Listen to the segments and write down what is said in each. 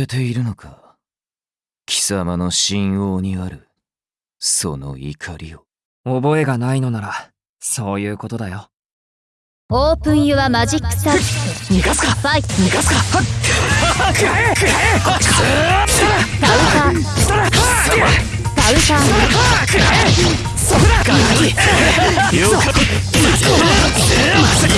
れているのか。貴様の神王にあるその怒りを。覚えがないのならそういうことだよ。オープンユアマジックサーキッ逃がすか！トファイト。逃がすか！はっ！くらえくらえカウンターカウンターくらえそこだガキよかまさか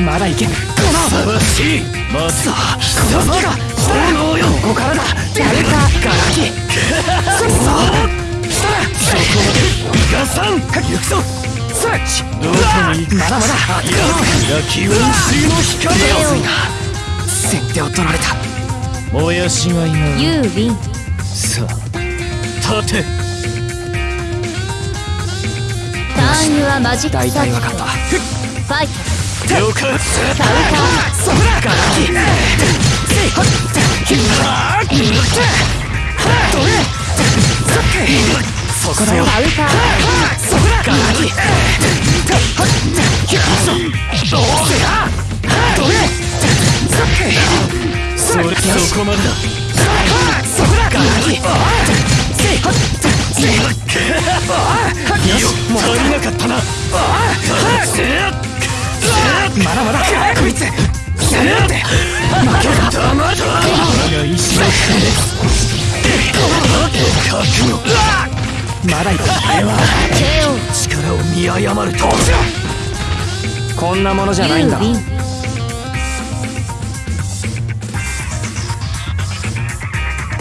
まだいけこのさわしいまさあこのが炎よここからだやるかガラキそうそしたらそこまで逃がさん行くぞスッチどこに行くまだまだ焼き温水の光よ先手を取られたもやしがいがユーウィンさあ立てターンユアマジックサー大キット体わかったファイト了解カウンタそこだガラキせいはっひはっどれそっけそこだよそれそこまでだそこだガキせいよ足りなかったなまだまだ。こいつやるって。負けた。黙る我が意志の覚悟まだい。くあれは力を見誤るとこんなものじゃない。んだユーウィン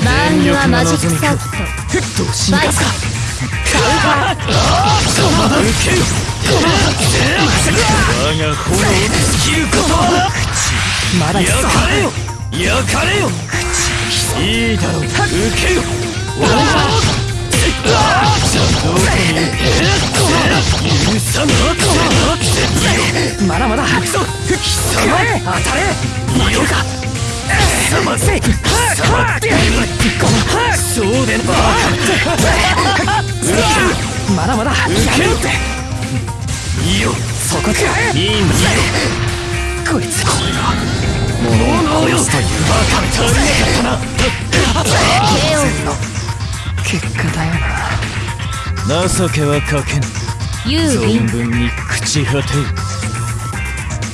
バーンユアマジックサーキットふっと進化かカウンター我が炎で尽きることはまだ焼かれよ焼かれよいいだろう受けよおお許さなまだ。まだ貴様当たれいよか貴様せ貴様そうでなまだまだ受けるって。いいよそこか。いいんだよこいつ。これが物を殺すというバカ足りなかったな。KO 結果だよな。情けはかけぬ。存分に朽ち果てる